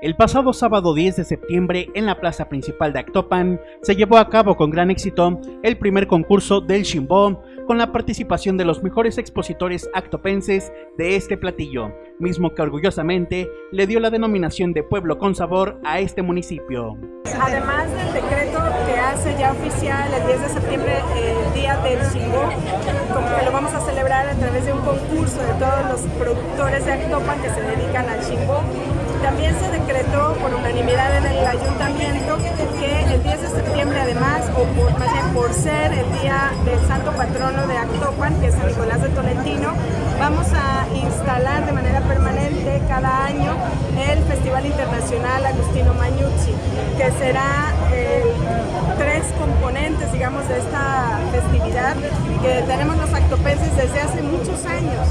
El pasado sábado 10 de septiembre en la plaza principal de Actopan se llevó a cabo con gran éxito el primer concurso del Shimbo con la participación de los mejores expositores actopenses de este platillo, mismo que orgullosamente le dio la denominación de pueblo con sabor a este municipio. Además del decreto que hace ya oficial el 10 de septiembre el Día del Shimbo, como que lo vamos a celebrar a través de un concurso de todos los productores de Actopan que se dedican al Shimbo, también se decretó por unanimidad en el ayuntamiento que el 10 de septiembre además, o por, más bien por ser el día del santo patrono de Actopan, que es San Nicolás de Tolentino, vamos a instalar de manera permanente cada año el Festival Internacional Agustino Mañuzzi, que será tres componentes, digamos, de esta festividad que tenemos los actopenses desde hace muchos años.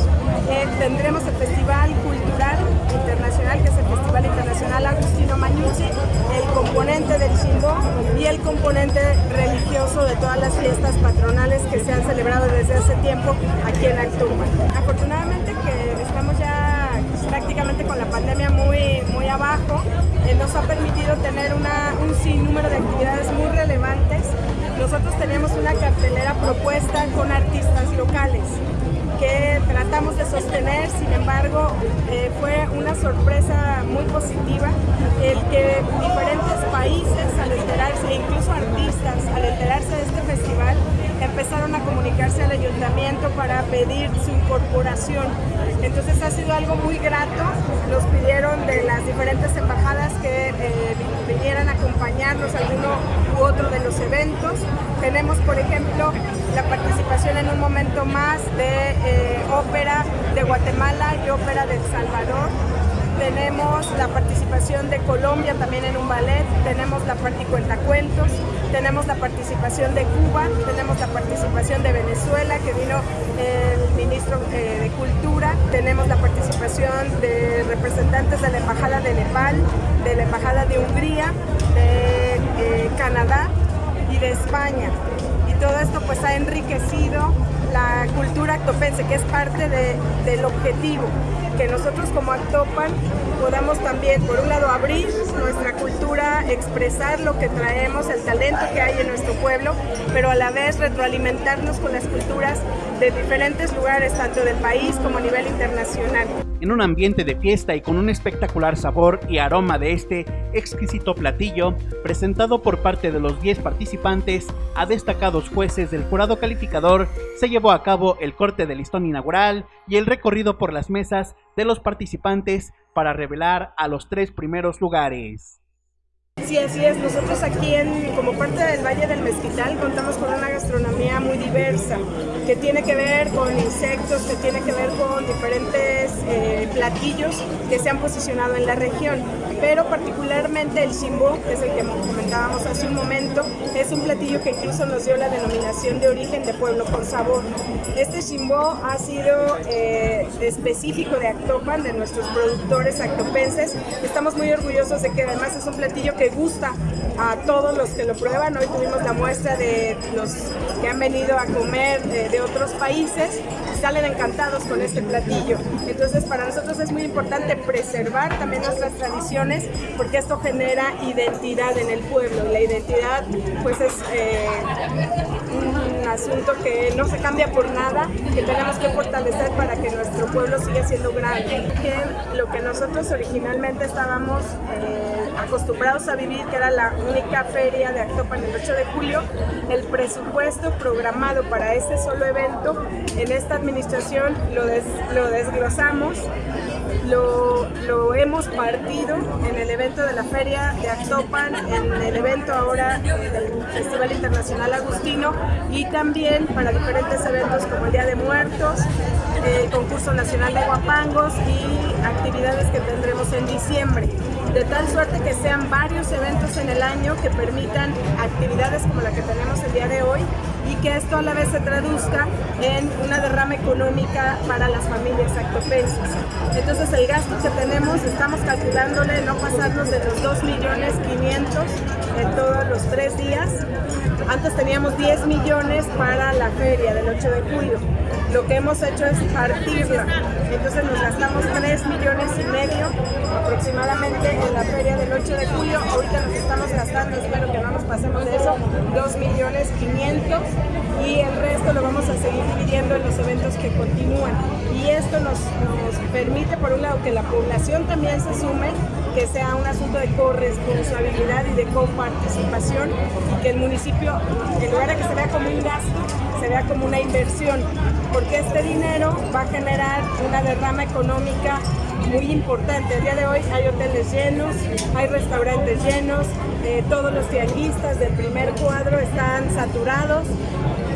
Eh, tendremos el Festival Cultural Internacional, que es el Festival Internacional Agustino Mañuzzi, el componente del Chimbo y el componente religioso de todas las fiestas patronales que se han celebrado desde hace tiempo aquí en Actopan. Afortunadamente que estamos ya prácticamente con la pandemia muy, muy abajo, eh, nos ha permitido tener una, un sinnúmero de actividades muy relevantes. Nosotros tenemos una cartelera propuesta con artistas locales que tratamos de sostener, sin embargo eh, fue una sorpresa muy positiva el que diferentes países al enterarse, incluso artistas al enterarse de este festival, empezaron a comunicarse al ayuntamiento para pedir su incorporación. Entonces ha sido algo muy grato, nos pidieron de las diferentes embajadas que eh, vinieran a acompañarnos a uno u otro de los eventos. Tenemos, por ejemplo, la participación en un momento más de eh, ópera de Guatemala y ópera de El Salvador tenemos la participación de Colombia también en un ballet, tenemos la y cuentacuentos, tenemos la participación de Cuba, tenemos la participación de Venezuela, que vino el ministro eh, de Cultura, tenemos la participación de representantes de la Embajada de Nepal, de la Embajada de Hungría, de eh, Canadá y de España. Todo esto pues ha enriquecido la cultura actopense, que es parte del objetivo que nosotros como Actopan podamos también, por un lado, abrir nuestra cultura, expresar lo que traemos, el talento que hay en nuestro pueblo, pero a la vez retroalimentarnos con las culturas de diferentes lugares, tanto del país como a nivel internacional. En un ambiente de fiesta y con un espectacular sabor y aroma de este exquisito platillo, presentado por parte de los 10 participantes a destacados jueces del jurado calificador, se llevó a cabo el corte del listón inaugural y el recorrido por las mesas de los participantes para revelar a los tres primeros lugares. Sí, así es. Nosotros aquí, en, como parte del Valle del Mezquital, contamos con una gastronomía muy diversa, que tiene que ver con insectos, que tiene que ver con diferentes eh, platillos que se han posicionado en la región. Pero particularmente el chimbo, que es el que comentábamos hace un momento, es un platillo que incluso nos dio la denominación de origen de pueblo con sabor. Este chimbo ha sido eh, específico de Actopan, de nuestros productores actopenses. Estamos muy orgullosos de que además es un platillo que gusta a todos los que lo prueban. Hoy tuvimos la muestra de los que han venido a comer eh, de otros países salen encantados con este platillo. Entonces para nosotros es muy importante preservar también nuestras tradiciones porque esto genera identidad en el pueblo y la identidad pues es eh, un asunto que no se cambia por nada, que tenemos que fortalecer para que nuestro pueblo siga siendo grande. Que lo que nosotros originalmente estábamos eh, acostumbrados a vivir, que era la única feria de Actopan el 8 de julio, el presupuesto programado para este solo evento en esta administración lo desglosamos lo, hemos partido en el evento de la Feria de Actopan, en el evento ahora del Festival Internacional Agustino y también para diferentes eventos como el Día de Muertos, el Concurso Nacional de Guapangos y actividades que tendremos en diciembre. De tal suerte que sean varios eventos en el año que permitan actividades como la que tenemos el día de hoy y que esto a la vez se traduzca en una derrama económica para las familias actopenses. Entonces el gasto que tenemos, estamos calculándole no pasarnos de los 2 millones 500 en todos los tres días. Antes teníamos 10 millones para la feria del 8 de julio. Lo que hemos hecho es partirla. Entonces nos gastamos 3 millones y medio aproximadamente en la feria del 8 de julio. Ahorita nos estamos gastando, espero que no nos pasemos de eso, 2 millones 500 y el resto lo vamos a seguir dividiendo en los eventos que continúan. Y esto nos, permite, por un lado, que la población también se sume, que sea un asunto de corresponsabilidad y de coparticipación y que el municipio, en lugar de que se vea como un gasto, se vea como una inversión, porque este dinero va a generar una derrama económica muy importante. El día de hoy hay hoteles llenos, hay restaurantes llenos, eh, todos los tianguistas del primer cuadro están saturados.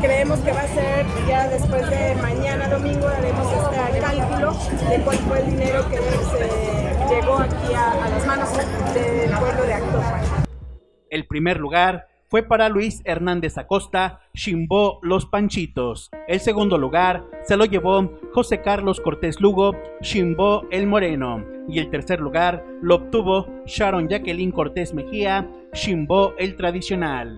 Creemos que va a ser ya después de mañana domingo haremos este cálculo de cuál fue el dinero que se llegó aquí a, a las manos del pueblo de Actopan. El primer lugar fue para Luis Hernández Acosta, Chimbo Los Panchitos. El segundo lugar se lo llevó José Carlos Cortés Lugo, Chimbo El Moreno. Y el tercer lugar lo obtuvo Sharon Jacqueline Cortés Mejía, Chimbo El Tradicional.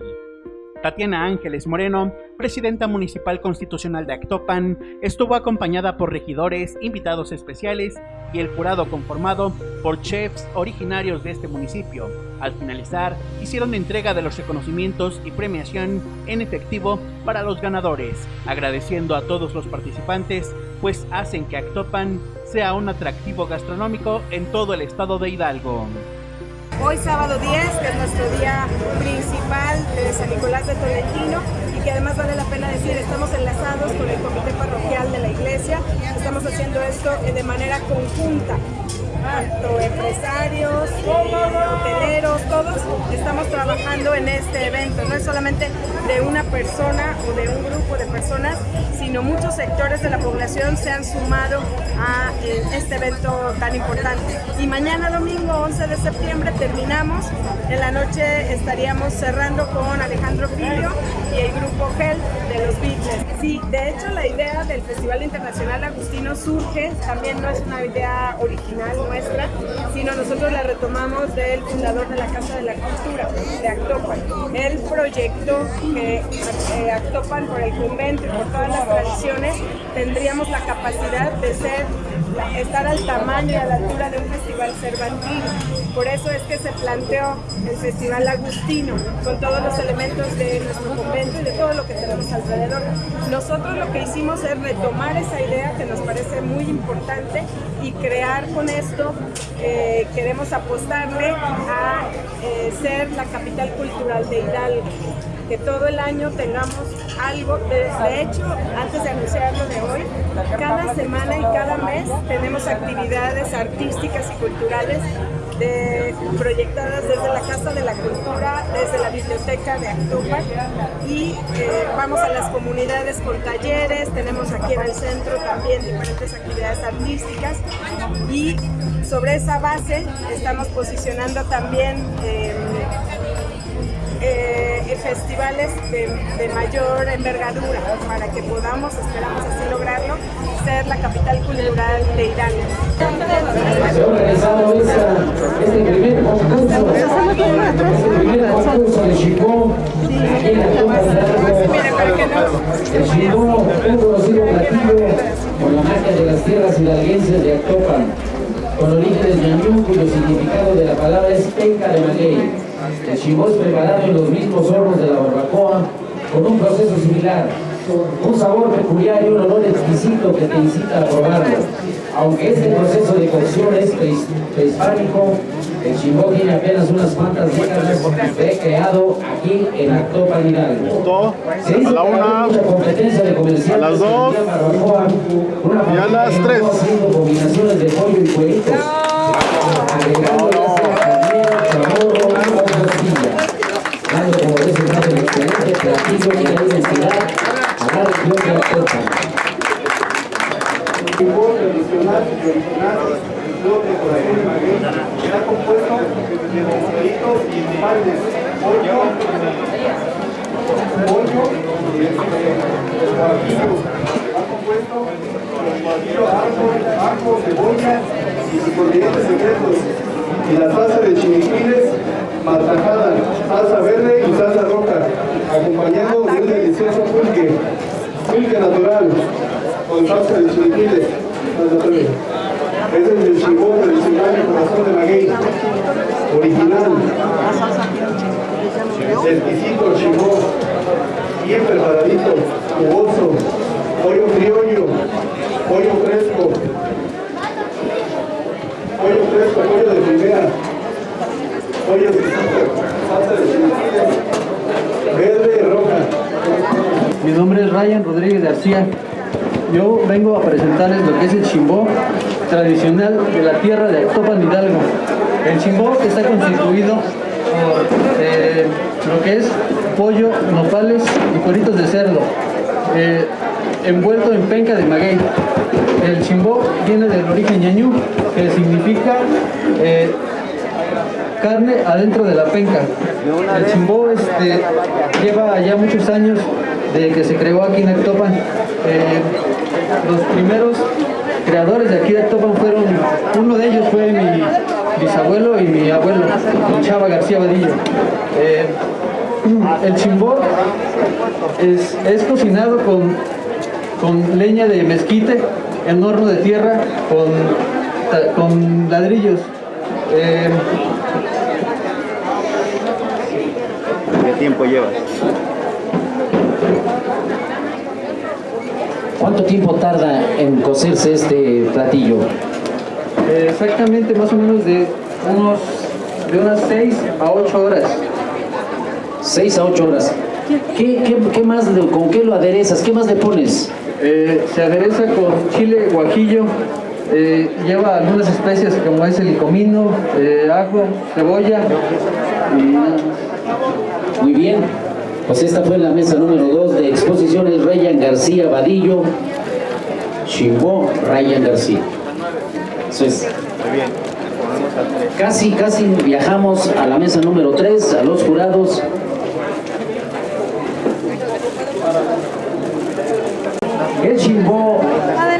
Tatiana Ángeles Moreno, presidenta municipal constitucional de Actopan, estuvo acompañada por regidores, invitados especiales y el jurado conformado por chefs originarios de este municipio. Al finalizar, hicieron entrega de los reconocimientos y premiación en efectivo para los ganadores, agradeciendo a todos los participantes, pues hacen que Actopan sea un atractivo gastronómico en todo el estado de Hidalgo. Hoy sábado 10, que es nuestro día de San Nicolás de Tolentino y que además vale la pena decir, estamos enlazados con el comité parroquial de la iglesia, estamos haciendo esto de manera conjunta tanto empresarios, hoteleros, todos estamos trabajando en este evento. No es solamente de una persona o de un grupo de personas, sino muchos sectores de la población se han sumado a eh, este evento tan importante. Y mañana domingo 11 de septiembre terminamos, en la noche estaríamos cerrando con Alejandro Filio y el grupo GEL de los Beatles. Sí, de hecho la idea del Festival Internacional Agustino surge, también no es una idea original nuestra, sino nosotros la retomamos del fundador de la Casa de la Cultura, de Actopan. Él proyectó que eh, Actopan, por el convento y por todas las tradiciones, tendríamos la capacidad de ser, estar al tamaño y a la altura de un festival cervantino. Por eso es que se planteó el Festival Agustino, con todos los elementos de nuestro convento y de todo lo que tenemos alrededor. Nosotros lo que hicimos es retomar esa idea que nos parece muy importante y crear con esto, eh, queremos apostarle a eh, ser la capital cultural de Hidalgo que todo el año tengamos algo. De, hecho, antes de anunciarlo de hoy, cada semana y cada mes tenemos actividades artísticas y culturales proyectadas desde la Casa de la Cultura, desde la Biblioteca de Actopan y eh, vamos a las comunidades con talleres, tenemos aquí en el centro también diferentes actividades artísticas y sobre esa base estamos posicionando también eh, eh, festivales de, de, mayor envergadura para que podamos, esperamos así lograrlo, ser la capital cultural de Hidalgo. Se ha organizado esta, este primer concurso, de en la Hidalgo. El Chipó, un conocido platillo por la magia de las tierras hidalguenses de Actopan, con orígenes ñañú, cuyo significado de la palabra es penca de maguey. El chimó es preparado en los mismos hornos de la barbacoa con un proceso similar, un sabor peculiar y un olor exquisito que te incita a probarlo. Aunque este proceso de cocción es prehispánico, el chimbó tiene apenas unas cuantas décadas fue creado aquí en Actopan Hidalgo. Se dice a la una, mucha competencia de comerciantes a las dos, barbacoa, una y a las tres. haciendo combinaciones de pollo y cueritos, agregando ya sea carnero, chamorro o costilla, dando como resultado el la región de de está compuesto de y pollo, está compuesto ajo, cebolla y secretos, y la salsa de matajada, salsa verde y salsa roja, acompañado de un delicioso pulque, pulque natural, con salsa de chilipiles. Ese es el chimbó tradicional del corazón de maguey, original. Exquisito chimbó, bien preparadito, jugoso, pollo criollo, pollo fresco, pollo fresco, exquisito, salsa de verde roja. Mi nombre es Ryan Rodríguez García. Yo vengo a presentarles lo que es el chimbó tradicional de la tierra de Actopan Hidalgo. El chimbó está constituido por eh, lo que es pollo, nopales y cueritos de cerdo, eh, envuelto en penca de maguey. El chimbó viene del origen ñañú, que significa eh, carne adentro de la penca. El chimbó este, lleva ya muchos años de que se creó aquí en Actopan. Eh, los primeros creadores de aquí de Actopan fueron, uno de ellos fue mi bisabuelo y mi abuelo, Chava García Vadillo. Eh, el chimbó es, es cocinado con, con leña de mezquite en horno de tierra con, con ladrillos. Eh, ¿Qué tiempo llevas? ¿Cuánto tiempo tarda en cocerse este platillo? Eh, exactamente, más o menos de unos de unas 6 a 8 horas. 6 a 8 horas. ¿Qué, qué, qué más, con qué lo aderezas? ¿Qué más le pones? Eh, se adereza con chile guajillo, eh, lleva algunas especias como es el comino, eh, ajo, cebolla. Muy bien. Pues esta fue la mesa número 2 de exposiciones Ryan García Vadillo. Chimbó Ryan García. Eso es. Casi, casi viajamos a la mesa número 3, a los jurados. El chimbó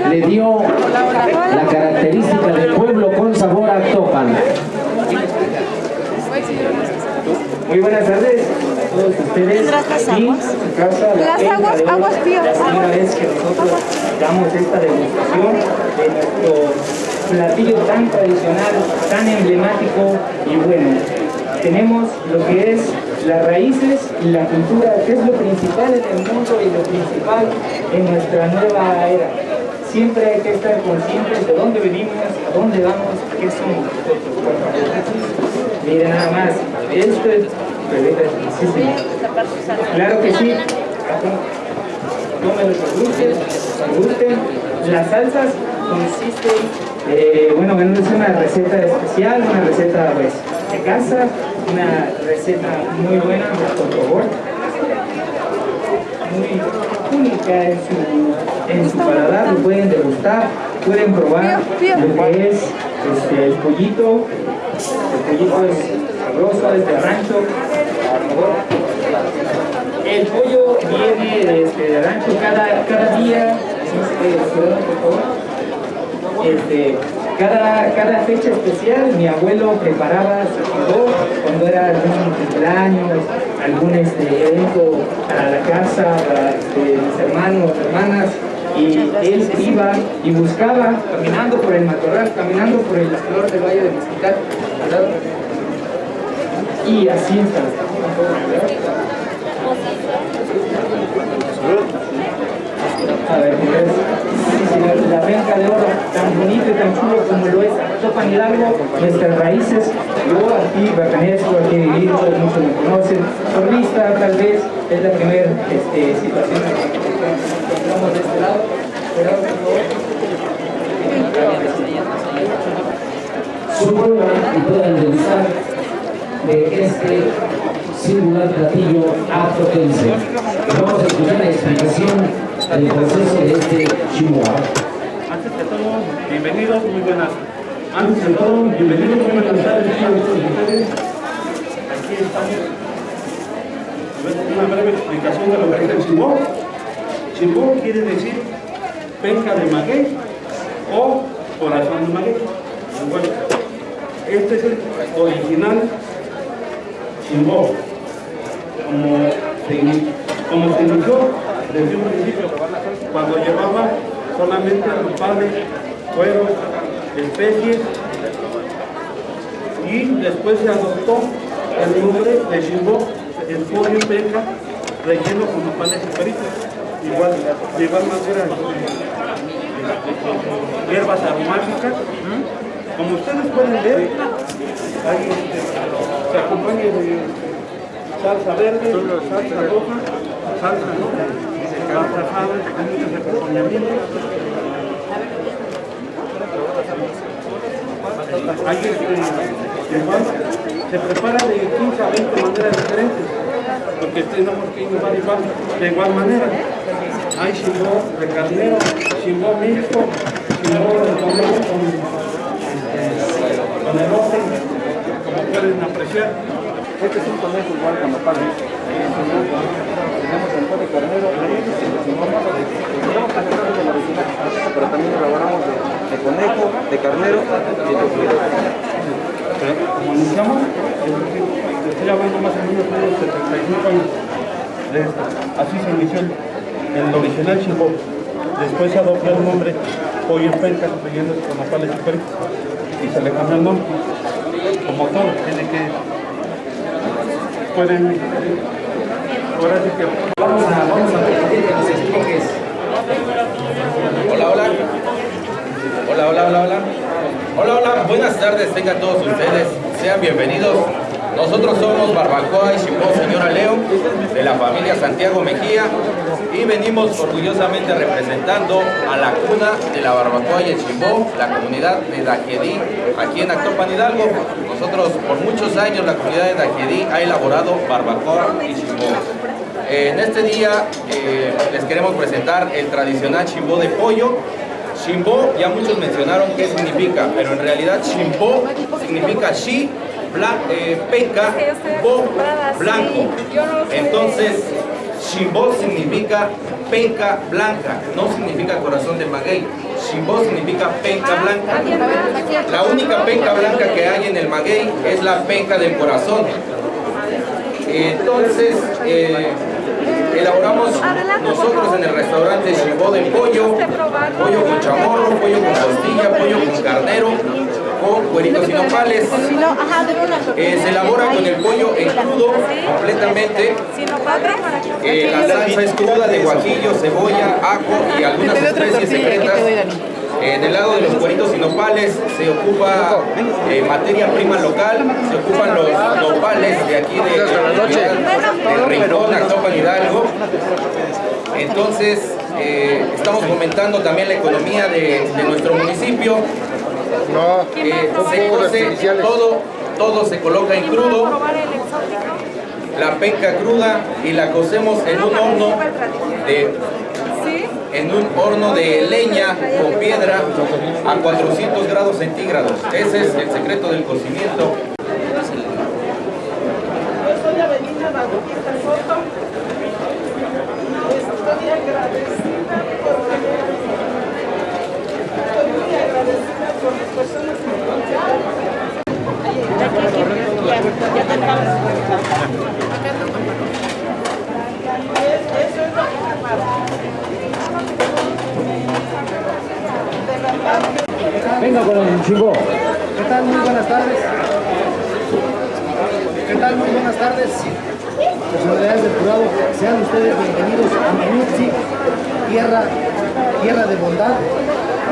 le dio la característica de pueblo con sabor a Actopan. Muy buenas tardes a todos ustedes. ¿Tendrás las aguas? casa, la Las aguas, aguas frías, aguas. vez que nosotros damos esta demostración de nuestro platillo tan tradicional, tan emblemático y bueno. Tenemos lo que es las raíces y la cultura, que es lo principal en el mundo y lo principal en nuestra nueva era. Siempre hay que estar conscientes de dónde venimos, a dónde vamos, qué somos nosotros. Miren nada más, esto es Sí. Claro que sí. Tómenlo por gusten. Las salsas consisten, eh, bueno, bueno, es una receta especial, una receta pues, de casa, una receta muy buena, por favor. Muy única en su, en su paladar, lo pueden degustar, pueden probar lo que es este, el pollito, el pollito es sabroso, es de rancho. El pollo viene de, este, de rancho cada, cada día, este, perdón, por favor. Este, cada, cada fecha especial mi abuelo preparaba su cuando era algún cumpleaños, algún este, evento para la casa, para este, mis hermanos, hermanas, y él iba y buscaba, caminando por el matorral, caminando por el flor del Valle de Mezquital. Y así está. A ver, señor, la penca de oro, tan bonito y tan chulo como lo es Topan Hidalgo, nuestras raíces. Yo aquí pertenezco, aquí he vivido, muchos me conocen. Por vista, tal vez, es la primera este, situación que encontramos de este lado. Pero, su y puedan degustar de este singular platillo actopense. Vamos a escuchar la explicación del proceso de este chihuahua. Antes que todo, bienvenidos, muy buenas. Antes de todo, bienvenidos, muy buenas tardes a todos ustedes. Aquí estamos. Una breve explicación de lo que es el chimbó. Chimbó quiere decir penca de maguey o corazón de maguey. Bueno, este es el original chimbó. Como se, como se inició desde un principio, cuando llevaba solamente nopales, cueros, especies y después se adoptó el nombre de Shimbo, el pollo peca relleno con nopales y peritos. Igual, de igual manera, hierbas aromáticas. Como ustedes pueden ver, ahí este, se acompaña de salsa verde, salsa roja, salsa roja, salsa hay muchos acompañamientos. Hay este, igual, se prepara de 15 a 20 maneras diferentes, porque tenemos que innovar igual, de igual manera. Hay chimbó de carnero, chimbó mixto, chimbó de conejo con, este, con elote, como pueden apreciar. Este es un conejo igual con nopal. Tenemos el de carnero, tenemos carnero de la original, pero también elaboramos de, conejo, de carnero y de. Como anunciamos, estoy hablando más o menos de los 75 años. Así se inició el, original chimbó. Después se adoptó el nombre pollo en penca, leyendo con y peritos. Y se le cambió el nombre. Como todo, tiene que pueden ahora sí que Vamos a, vamos a que nos expliques. Hola, hola. Hola, hola, hola, hola. Hola, hola. Buenas tardes, tengan todos ustedes. Sean bienvenidos. Nosotros somos Barbacoa y Chimbó Señora Leo, de la familia Santiago Mejía, y venimos orgullosamente representando a la cuna de la Barbacoa y el Chimbó, la comunidad de Dajedí, aquí en Actopan Hidalgo. Nosotros, por muchos años, la comunidad de Dajedí ha elaborado Barbacoa y Chimbó. En este día eh, les queremos presentar el tradicional chimbó de pollo. Chimbó, ya muchos mencionaron qué significa, pero en realidad chimbó significa chi, bla, eh, peca, bo, blanco. Entonces, chimbó significa penca blanca, no significa corazón de maguey. Chimbó significa penca blanca. La única penca blanca que hay en el maguey es la penca del corazón. Entonces, eh, elaboramos nosotros en el restaurante chimbó de pollo, pollo con chamorro, pollo con costilla, pollo con carnero, con cueritos y nopales. Eh, se elabora con el pollo en crudo completamente. Eh, la salsa es cruda de guajillo, cebolla, ajo y algunas especies secretas. En el lado de los cueritos y nopales se ocupa eh, materia prima local, se ocupan los nopales de aquí de, de, de Rincón, Actopan, Hidalgo. Entonces, eh, estamos fomentando también la economía de, de nuestro municipio. Eh, se cose todo, todo se coloca en crudo, la penca cruda y la cocemos en un horno de en un horno de leña con piedra a 400 grados centígrados. Ese es el secreto del cocimiento. Estoy avenida Bautista Soto. Estoy agradecida porque estoy muy agradecida por las personas que me contaron. Eso es lo que amaba. Venga con el chimbó. ¿Qué tal? Muy buenas tardes. ¿Qué tal? Muy buenas tardes. Personalidades del jurado, sean ustedes bienvenidos a Menuzzi, tierra, tierra de bondad,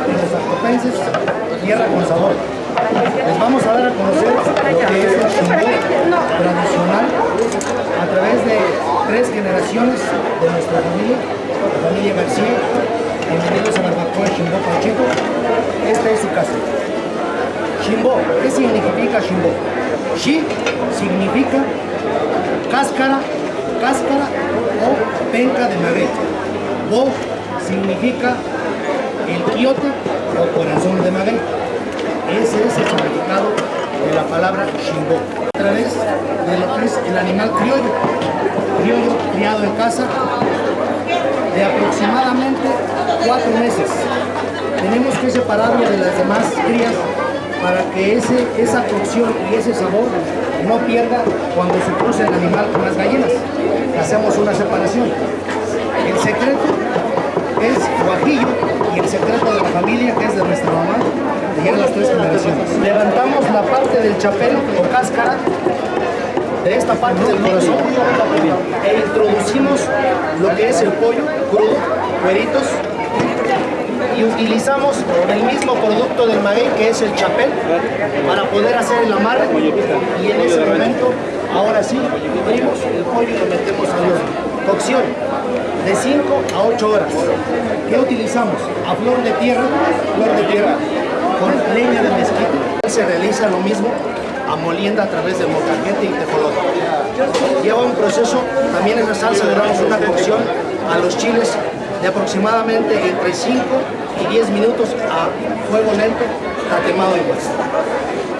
de los tierra con sabor. Les vamos a dar a conocer lo que es el chimbó tradicional a través de tres generaciones de nuestra familia, la familia García, bienvenidos a Barbacoa Chimbó Pacheco. Esta es su casa. Chimbó, ¿qué significa Chimbó? Chi significa cáscara, cáscara o penca de maguey. Bo significa el quiote o corazón de maguey. Ese es el significado de la palabra Chimbó. A través de lo que es el animal criollo, criollo criado en casa, de aproximadamente cuatro meses. Tenemos que separarlo de las demás crías para que ese, esa cocción y ese sabor no pierda cuando se cruce el animal con las gallinas. Hacemos una separación. El secreto es guajillo, y el secreto de la familia, que es de nuestra mamá, que llegan las tres generaciones. Levantamos la parte del chapel o cáscara de esta parte del corazón. E introducimos lo que es el pollo crudo, cueritos, y utilizamos el mismo producto del maguey que es el chapel para poder hacer el amarre. Y en ese momento ahora sí abrimos el pollo y lo metemos al horno. Cocción de 5 a 8 horas ¿qué utilizamos? a flor de tierra flor de tierra con leña de mezquite se realiza lo mismo a molienda a través del mocaquete y tejolote lleva un proceso también esa salsa le damos una cocción a los chiles de aproximadamente entre 5 y 10 minutos a fuego lento, tatemado igual.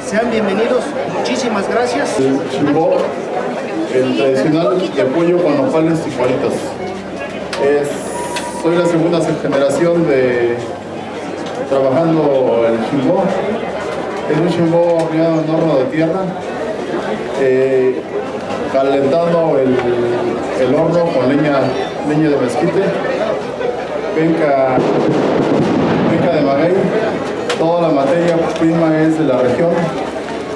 Sean bienvenidos, muchísimas gracias. El tradicional de pollo con nopales y cuaritos. Soy la segunda generación de trabajando el chimbó. Es un chimbó horneado en horno de tierra, eh, calentando el, el horno con leña, leña de mezquite penca, penca de maguey. Toda la materia prima es de la región,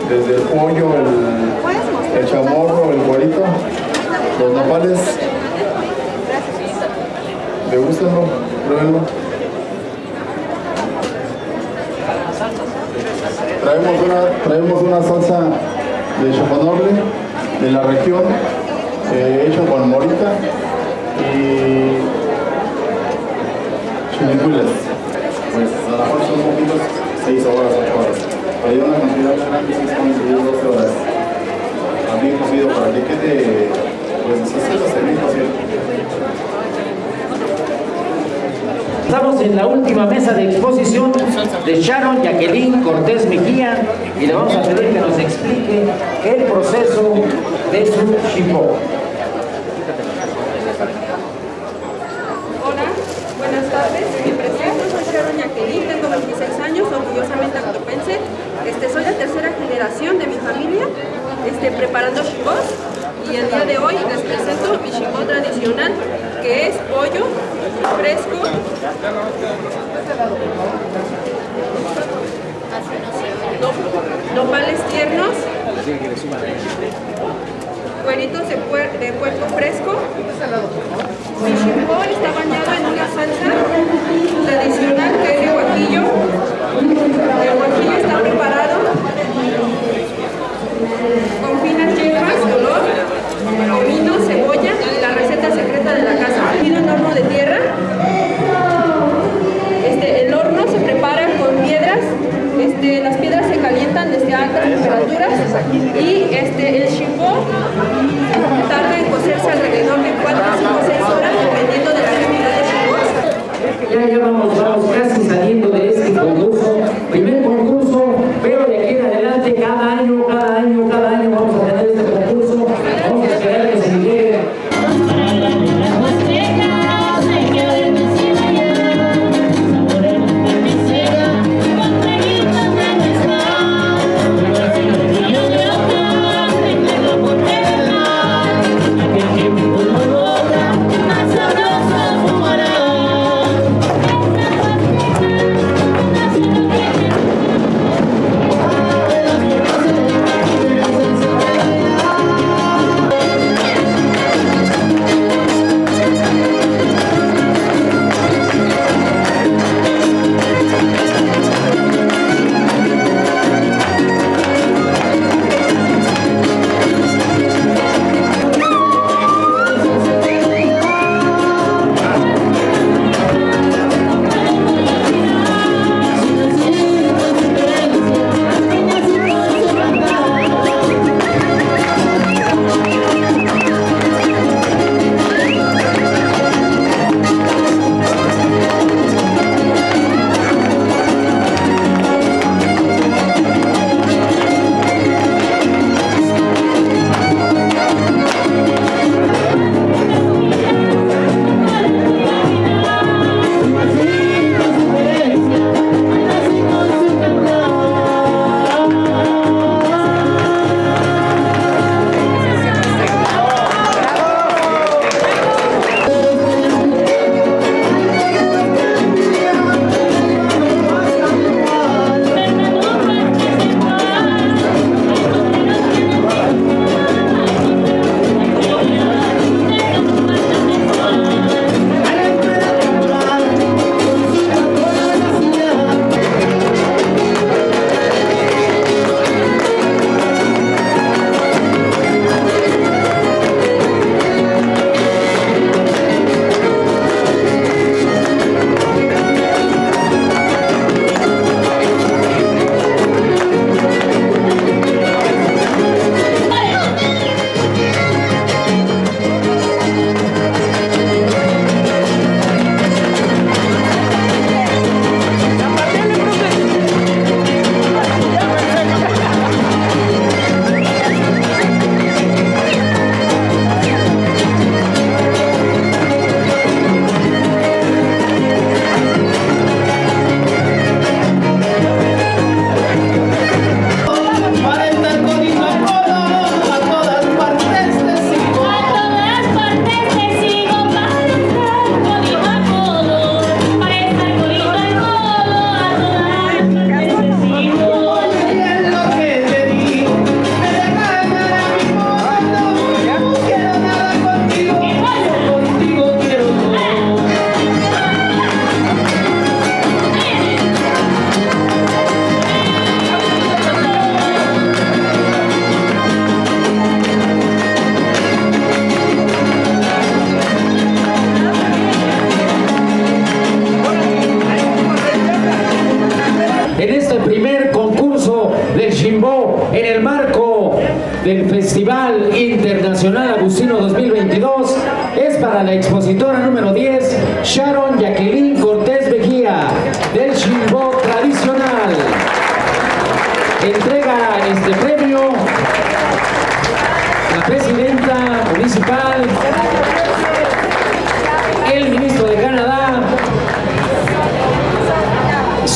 desde el pollo, el, el chamorro, el guarito, los nopales. Degústenlo, pruébenlo. Traemos una, traemos una salsa de choconoble de la región, eh, hecha con morita y chinicuiles. Pues a lo mejor son poquitos, 6 horas, 8 horas. Pero hay una cantidad grande, sí son 12 horas. También cocido para que quede, pues así lo servimos Estamos en la última mesa de exposición de Sharon Jacqueline Cortés Mejía y le vamos a pedir que nos explique el proceso de su chipó. Hola, buenas tardes. Me presento, soy Sharon Jacqueline, tengo 26 años, orgullosamente actopense. Este, soy la tercera generación de mi familia este, preparando chipós y el día de hoy les presento mi chipó tradicional que es pollo fresco. Nopales tiernos. Cueritos de, puer de puerco fresco. Mi chipó está bañado en una salsa tradicional que es de guajillo el guajillo está preparado con finas hierbas, olor, comino, cebolla, la receta secreta de la casa. Pido en horno de tierra. Este, el horno se prepara con piedras. Este, las piedras se calientan desde altas temperaturas y este, el chimbó tarda en cocerse alrededor de 4, 5, 6 horas dependiendo de la cantidad de chimbos. Ya, ya vamos, vamos casi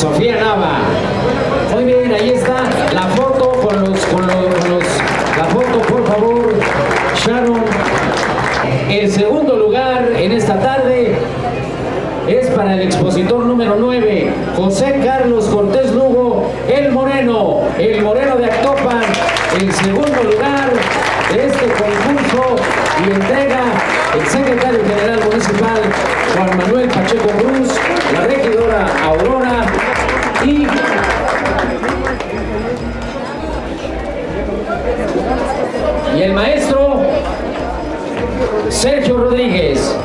Sofía Nava. Muy bien, ahí está la foto con los, con los, la foto por favor, Sharon. El segundo lugar en esta tarde es para el expositor número 9, José Carlos Cortés Lugo, El Moreno, El Moreno de Actopan, el segundo lugar de este concurso y entrega el secretario general municipal Juan Manuel Pacheco Cruz. el maestro Sergio Rodríguez.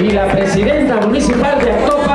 y la presidenta municipal de Actopa